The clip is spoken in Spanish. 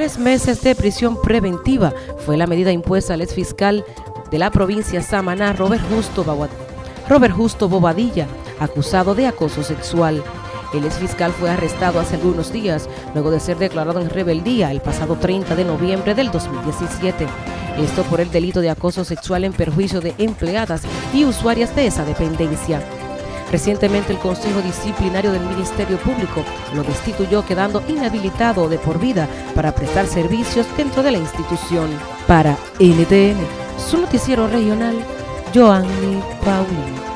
Tres meses de prisión preventiva fue la medida impuesta al exfiscal de la provincia Samaná, Robert Justo, Robert Justo Bobadilla, acusado de acoso sexual. El exfiscal fue arrestado hace algunos días, luego de ser declarado en rebeldía el pasado 30 de noviembre del 2017. Esto por el delito de acoso sexual en perjuicio de empleadas y usuarias de esa dependencia. Recientemente el Consejo Disciplinario del Ministerio Público lo destituyó quedando inhabilitado de por vida para prestar servicios dentro de la institución. Para NTN, su noticiero regional, Joanny Paulino.